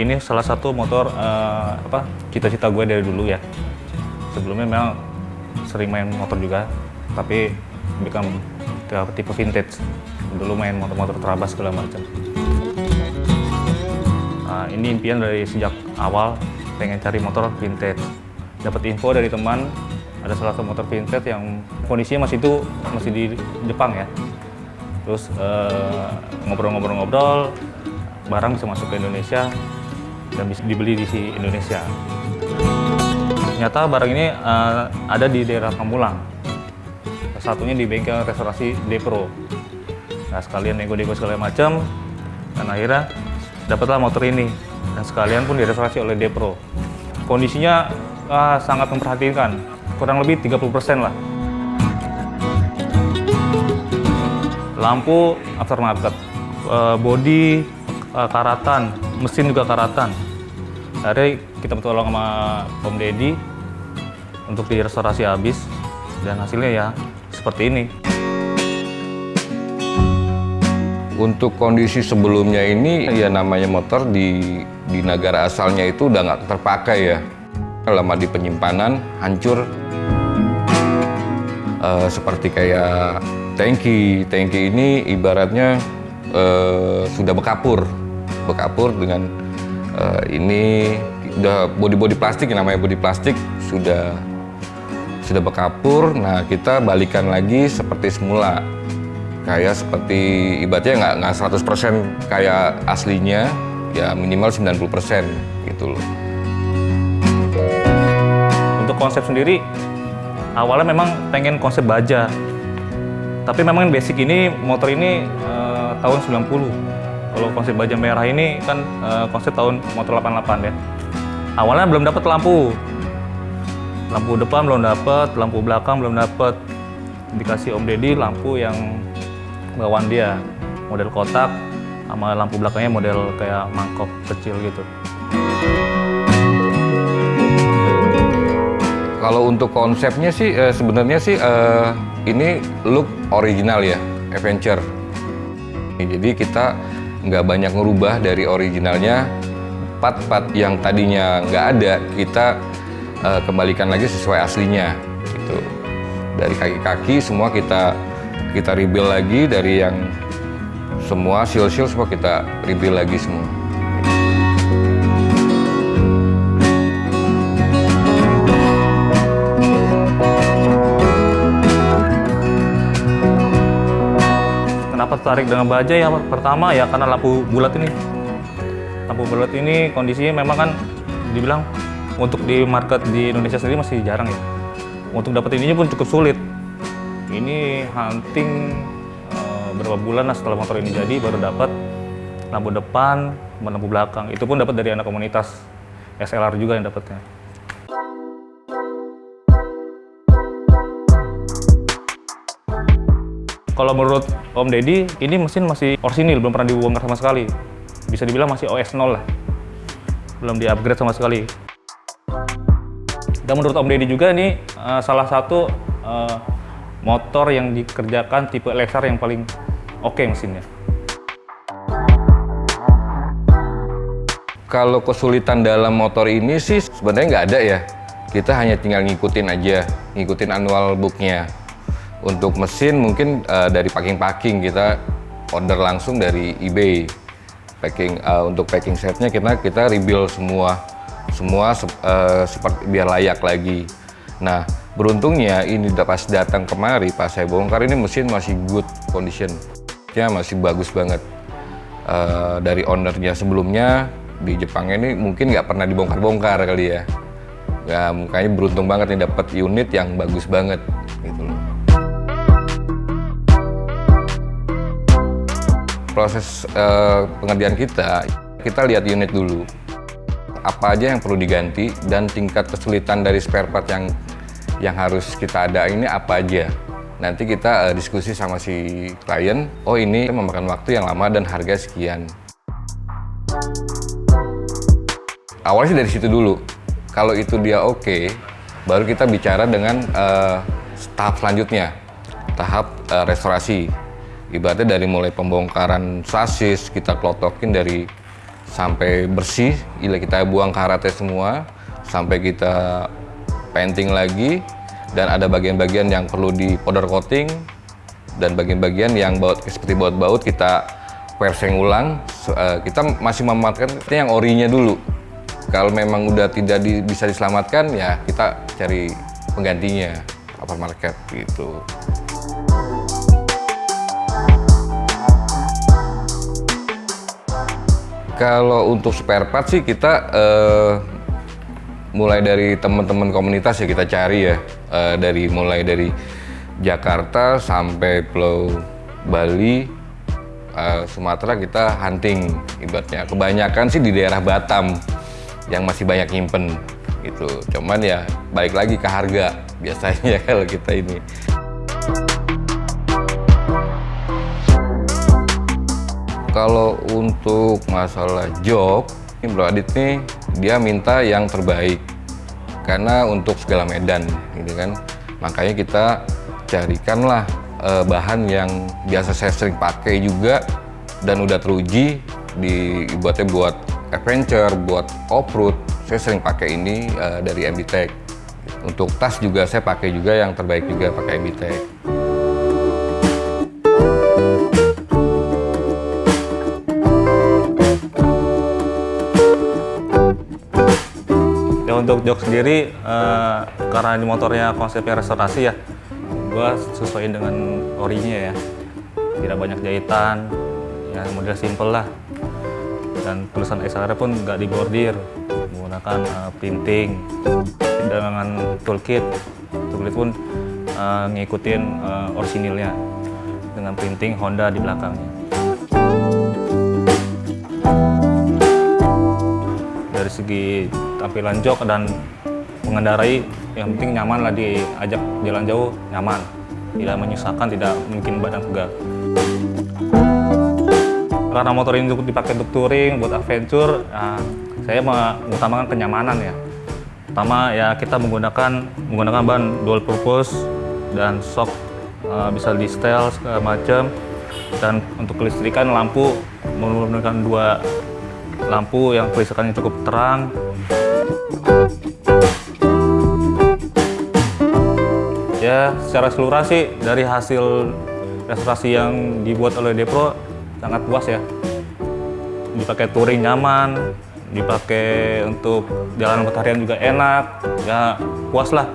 ini salah satu motor uh, apa cita-cita gue dari dulu ya. Sebelumnya memang sering main motor juga, tapi bukan tipe vintage. Dulu main motor-motor terabas segala macam. Nah, ini impian dari sejak awal pengen cari motor vintage. Dapat info dari teman ada salah satu motor vintage yang kondisinya masih itu masih di Jepang ya. Terus ngobrol-ngobrol-ngobrol, uh, barang bisa masuk ke Indonesia dan bisa dibeli di si Indonesia. Ternyata barang ini uh, ada di daerah Pamulang. Satunya di bengkel restorasi Depro. Nah sekalian nego-nego segala macam, dan akhirnya dapatlah motor ini. Dan sekalian pun direstorasi oleh Depro. Kondisinya uh, sangat memperhatikan, kurang lebih 30% lah. Lampu aftermarket, uh, body uh, karatan, mesin juga karatan. Akhirnya kita bertolong sama Om Deddy untuk direstorasi habis dan hasilnya ya seperti ini. Untuk kondisi sebelumnya ini ya namanya motor di di negara asalnya itu udah nggak terpakai ya. Lama di penyimpanan hancur uh, seperti kayak tangki. Tangki ini ibaratnya uh, sudah bekapur, bekapur dengan uh, ini udah body-body plastik namanya body plastik sudah sudah bekapur. Nah kita balikan lagi seperti semula kayak seperti ibaratnya nggak nggak 100% kayak aslinya ya minimal 90% gitu loh. Untuk konsep sendiri awalnya memang pengen konsep baja. Tapi memang basic ini motor ini uh, tahun 90. Kalau konsep baja merah ini kan uh, konsep tahun motor 88 ya. Awalnya belum dapat lampu. Lampu depan belum dapat, lampu belakang belum dapat. Dikasih Om Deddy lampu yang bawaan dia model kotak sama lampu belakangnya model kayak mangkok kecil gitu. Kalau untuk konsepnya sih eh, sebenarnya sih eh, ini look original ya, adventure. Jadi kita nggak banyak ngerubah dari originalnya. Part-part yang tadinya nggak ada kita eh, kembalikan lagi sesuai aslinya. Gitu. Dari kaki-kaki semua kita kita rebuild lagi dari yang semua seal-seal semua kita rebuild lagi semua. Kenapa tertarik dengan baja ya? Pertama ya karena lampu bulat ini. Lampu bulat ini kondisinya memang kan dibilang untuk di market di Indonesia sendiri masih jarang ya. Untuk dapat ininya pun cukup sulit. Ini hunting uh, berapa bulan lah setelah motor ini jadi baru dapat lampu depan, lampu belakang. Itu pun dapat dari anak komunitas SLR juga yang dapatnya. Kalau menurut Om Deddy, ini mesin masih orsinil, belum pernah dibongkar sama sekali. Bisa dibilang masih OS 0 lah. Belum di-upgrade sama sekali. Dan menurut Om Deddy juga ini uh, salah satu uh, motor yang dikerjakan tipe Lexar yang paling oke okay mesinnya. Kalau kesulitan dalam motor ini sih sebenarnya nggak ada ya. Kita hanya tinggal ngikutin aja, ngikutin annual booknya. Untuk mesin mungkin uh, dari packing-packing kita order langsung dari eBay. Packing uh, untuk packing setnya kita kita rebuild semua, semua uh, seperti biar layak lagi. Nah beruntungnya ini pas datang kemari pas saya bongkar ini mesin masih good condition, ya masih bagus banget. Uh, dari ownernya sebelumnya di Jepang ini mungkin nggak pernah dibongkar-bongkar kali ya. Ya makanya beruntung banget nih dapat unit yang bagus banget gitu loh. Proses uh, pengerjaan kita, kita lihat unit dulu. Apa aja yang perlu diganti dan tingkat kesulitan dari spare part yang yang harus kita ada ini apa aja. Nanti kita uh, diskusi sama si klien, oh ini memakan waktu yang lama dan harga sekian. Awalnya dari situ dulu. Kalau itu dia oke, okay, baru kita bicara dengan uh, tahap selanjutnya, tahap uh, restorasi ibaratnya dari mulai pembongkaran sasis kita klotokin dari sampai bersih, kita buang karate semua, sampai kita painting lagi, dan ada bagian-bagian yang perlu di powder coating, dan bagian-bagian yang baut seperti baut-baut kita perseng ulang. Uh, kita masih memanfaatkan yang orinya dulu. Kalau memang udah tidak di, bisa diselamatkan, ya kita cari penggantinya market gitu. Kalau untuk spare part sih kita uh, mulai dari teman-teman komunitas ya kita cari ya uh, dari mulai dari Jakarta sampai Pulau Bali, uh, Sumatera kita hunting ibaratnya. Kebanyakan sih di daerah Batam yang masih banyak nyimpen gitu. Cuman ya balik lagi ke harga biasanya kalau kita ini. Kalau untuk masalah job, ini Bro Adit nih dia minta yang terbaik karena untuk segala medan gitu kan. Makanya kita carikanlah uh, bahan yang biasa saya sering pakai juga dan udah teruji dibuatnya buat adventure, buat off-road. Saya sering pakai ini uh, dari MBTech. Untuk tas juga saya pakai juga yang terbaik juga pakai MBTech. Jok sendiri, uh, karena ini motornya konsepnya restorasi ya, gue sesuaiin dengan orinya ya. Tidak banyak jahitan, ya model simple lah. Dan tulisan XLR pun nggak dibordir, menggunakan uh, printing. Dengan toolkit, toolkit pun uh, ngikutin uh, orisinilnya dengan printing Honda di belakangnya. Dari segi tampilan jok dan mengendarai yang penting nyaman lah diajak jalan jauh nyaman. Tidak menyusahkan tidak mungkin badan pegal karena motor ini untuk dipakai untuk touring buat adventure nah, saya mengutamakan kenyamanan ya. Pertama ya kita menggunakan menggunakan ban dual purpose dan shock uh, bisa di setel segala macam. Dan untuk kelistrikan lampu menggunakan dua lampu yang kelistrikannya cukup terang Ya, secara keseluruhan sih dari hasil restorasi yang dibuat oleh Depro sangat puas ya. Dipakai touring nyaman, dipakai untuk jalan harian juga enak, ya puas lah.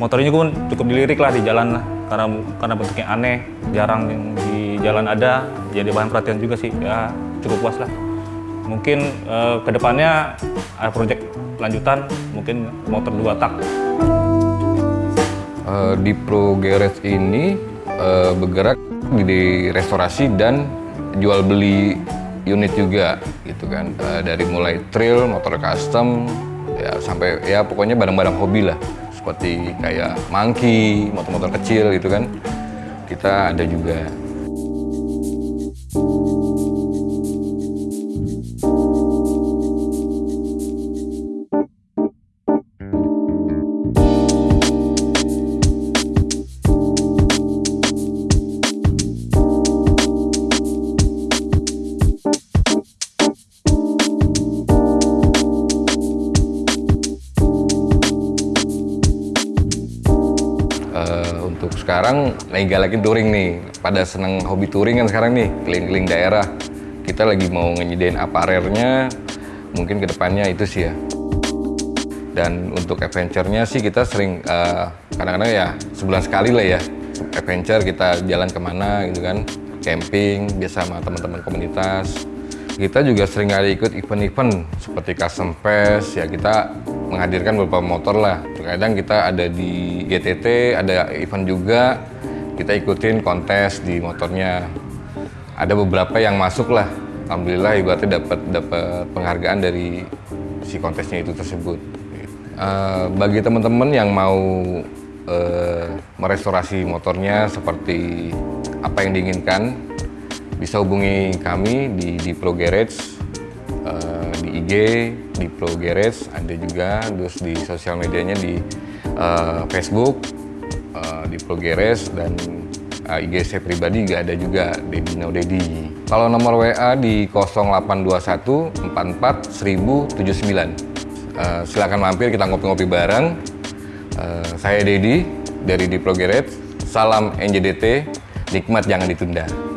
Motor ini pun cukup dilirik lah di jalan lah, karena karena bentuknya aneh, jarang di jalan ada, jadi bahan perhatian juga sih, ya cukup puas lah. Mungkin eh, ke depannya ada proyek lanjutan, mungkin motor dua tak. Uh, di Pro Garage ini uh, bergerak di restorasi dan jual beli unit juga gitu kan. Uh, dari mulai trail, motor custom ya sampai ya pokoknya barang-barang hobi lah. Seperti kayak monkey, motor-motor kecil gitu kan. Kita ada juga sekarang lagi galakin touring nih. Pada seneng hobi touring kan sekarang nih, keliling-keliling daerah. Kita lagi mau ngenyediain aparelnya, mungkin ke depannya itu sih ya. Dan untuk adventure-nya sih kita sering uh, kadang-kadang ya sebulan sekali lah ya. Adventure kita jalan ke mana gitu kan, camping biasa sama teman-teman komunitas. Kita juga sering ada ikut event-event seperti custom fest ya kita menghadirkan beberapa motor lah. Terkadang kita ada di GTT, ada event juga, kita ikutin kontes di motornya. Ada beberapa yang masuk lah. Alhamdulillah ibaratnya dapat dapat penghargaan dari si kontesnya itu tersebut. Uh, bagi teman-teman yang mau uh, merestorasi motornya seperti apa yang diinginkan, bisa hubungi kami di, di Pro Garage uh, IG di Pro Garage ada juga terus di sosial medianya di uh, Facebook uh, di Pro Garage dan eh, IG saya pribadi nggak ada juga Dedi No Dedi. Kalau nomor WA di 0821 44 1079. Eh, silakan mampir kita ngopi-ngopi bareng. Eh, saya Dedi dari Diplo Garage. Salam NJDT, nikmat jangan ditunda.